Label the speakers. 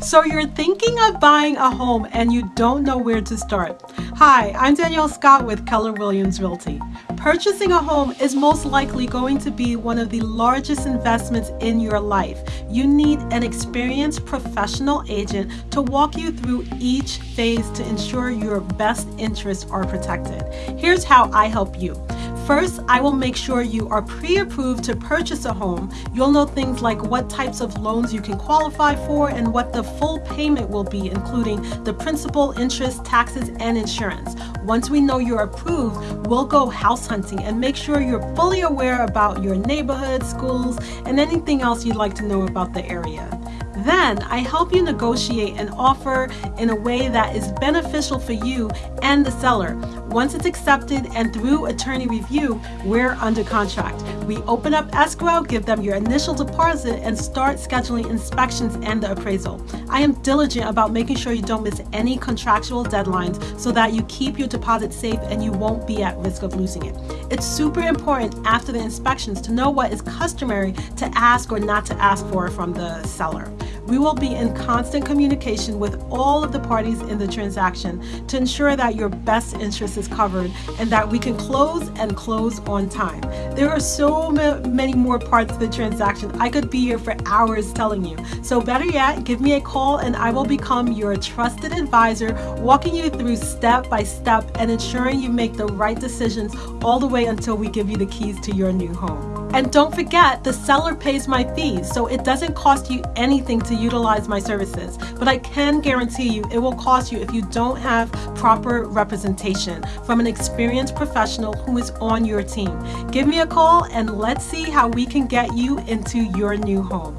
Speaker 1: So you're thinking of buying a home and you don't know where to start. Hi, I'm Danielle Scott with Keller Williams Realty. Purchasing a home is most likely going to be one of the largest investments in your life. You need an experienced professional agent to walk you through each phase to ensure your best interests are protected. Here's how I help you. First, I will make sure you are pre-approved to purchase a home. You'll know things like what types of loans you can qualify for and what the full payment will be, including the principal, interest, taxes, and insurance. Once we know you're approved, we'll go house hunting and make sure you're fully aware about your neighborhood, schools, and anything else you'd like to know about the area. Then I help you negotiate an offer in a way that is beneficial for you and the seller. Once it's accepted and through attorney review, we're under contract. We open up escrow, give them your initial deposit, and start scheduling inspections and the appraisal. I am diligent about making sure you don't miss any contractual deadlines so that you keep your deposit safe and you won't be at risk of losing it. It's super important after the inspections to know what is customary to ask or not to ask for from the seller. We will be in constant communication with all of the parties in the transaction to ensure that your best interest is covered and that we can close and close on time. There are so many more parts of the transaction. I could be here for hours telling you. So better yet, give me a call and I will become your trusted advisor, walking you through step by step and ensuring you make the right decisions all the way until we give you the keys to your new home. And don't forget, the seller pays my fees, so it doesn't cost you anything to utilize my services. But I can guarantee you it will cost you if you don't have proper representation from an experienced professional who is on your team. Give me a call and let's see how we can get you into your new home.